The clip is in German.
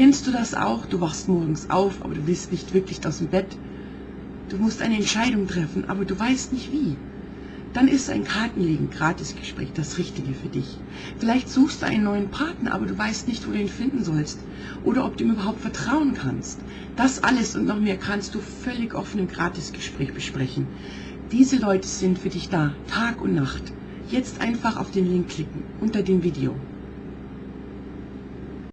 Kennst du das auch? Du wachst morgens auf, aber du willst nicht wirklich aus dem Bett. Du musst eine Entscheidung treffen, aber du weißt nicht wie. Dann ist ein Kartenlegen, Gratisgespräch das Richtige für dich. Vielleicht suchst du einen neuen Partner, aber du weißt nicht, wo du ihn finden sollst oder ob du ihm überhaupt vertrauen kannst. Das alles und noch mehr kannst du völlig offen im Gratisgespräch besprechen. Diese Leute sind für dich da, Tag und Nacht. Jetzt einfach auf den Link klicken unter dem Video.